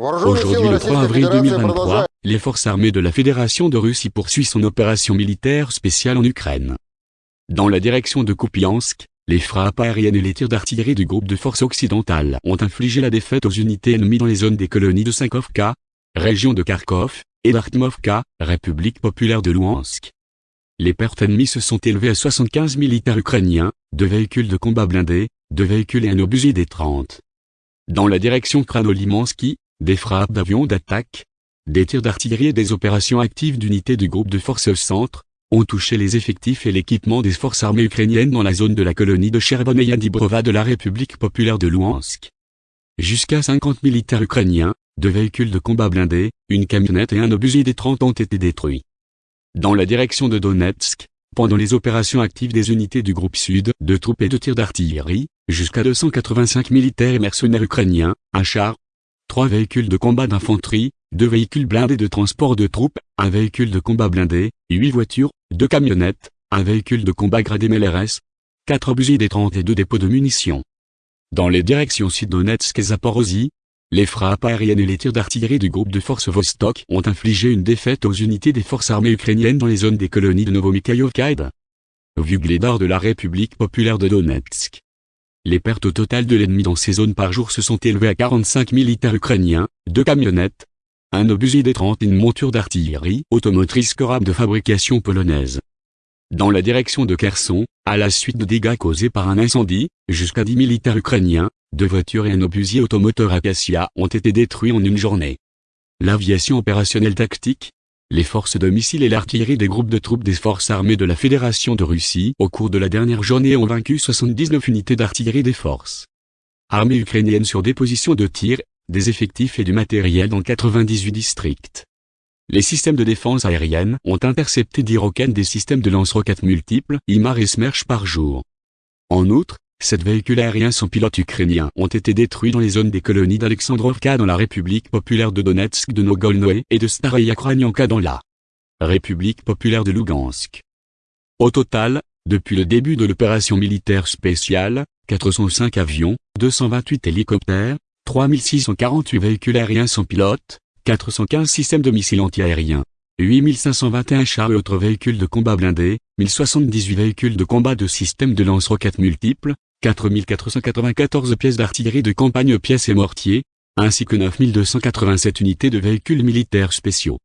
Aujourd'hui le 3 avril 2023, les forces armées de la Fédération de Russie poursuivent son opération militaire spéciale en Ukraine. Dans la direction de Kupiansk, les frappes aériennes et les tirs d'artillerie du groupe de forces occidentales ont infligé la défaite aux unités ennemies dans les zones des colonies de Sankovka, région de Kharkov, et d'Artmovka, République populaire de Louhansk. Les pertes ennemies se sont élevées à 75 militaires ukrainiens, deux véhicules de combat blindés, deux véhicules et un obusier des 30. Dans la direction Kranolimansky, des frappes d'avions d'attaque, des tirs d'artillerie et des opérations actives d'unités du groupe de forces centre, ont touché les effectifs et l'équipement des forces armées ukrainiennes dans la zone de la colonie de Chervoneia Dibrova de la République populaire de Louhansk. Jusqu'à 50 militaires ukrainiens, deux véhicules de combat blindés, une camionnette et un obusier des 30 ont été détruits. Dans la direction de Donetsk, pendant les opérations actives des unités du groupe Sud, de troupes et de tirs d'artillerie, jusqu'à 285 militaires et mercenaires ukrainiens, un char, trois véhicules de combat d'infanterie, deux véhicules blindés de transport de troupes, un véhicule de combat blindé, huit voitures, deux camionnettes, un véhicule de combat gradé MLRS, quatre obusiers des 30 et deux dépôts de munitions. Dans les directions Sud-Donetsk et Zaporozhye, les frappes aériennes et les tirs d'artillerie du groupe de forces Vostok ont infligé une défaite aux unités des forces armées ukrainiennes dans les zones des colonies de Novomikhaïovka et de Vugledar de la République populaire de Donetsk. Les pertes au total de l'ennemi dans ces zones par jour se sont élevées à 45 militaires ukrainiens, deux camionnettes, un obusier des 30 et une monture d'artillerie automotrice Korab de fabrication polonaise. Dans la direction de Kherson, à la suite de dégâts causés par un incendie, jusqu'à 10 militaires ukrainiens, deux voitures et un obusier automoteur Acacia ont été détruits en une journée. L'aviation opérationnelle tactique, les forces de missiles et l'artillerie des groupes de troupes des forces armées de la Fédération de Russie au cours de la dernière journée ont vaincu 79 unités d'artillerie des forces armées ukrainiennes sur des positions de tir, des effectifs et du matériel dans 98 districts. Les systèmes de défense aérienne ont intercepté 10 roquettes des systèmes de lance-roquettes multiples IMAR et Smerch par jour. En outre, sept véhicules aériens sans pilote ukrainiens ont été détruits dans les zones des colonies d'Alexandrovka dans la République populaire de Donetsk de Nogolnoe et de Staraya dans la République populaire de Lugansk. Au total, depuis le début de l'opération militaire spéciale, 405 avions, 228 hélicoptères, 3648 véhicules aériens sans pilote, 415 systèmes de missiles antiaériens, 8521 chars et autres véhicules de combat blindés, 1078 véhicules de combat de systèmes de lance-roquettes multiples, 4494 pièces d'artillerie de campagne pièces et mortiers, ainsi que 9287 unités de véhicules militaires spéciaux.